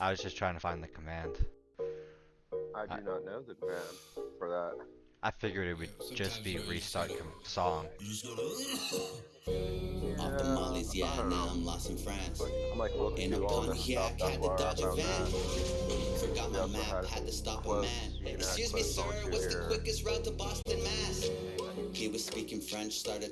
I was just trying to find the command. I do not know the command for that. I figured it would just be restart com- song. Off the mollies, yeah, now I'm lost in France. I'm like looking In a through all this stuff. That's had to dodge a van. Forgot my map, had to stop a man. Excuse me, sir, what's the quickest route to Boston, Mass? He was speaking French, started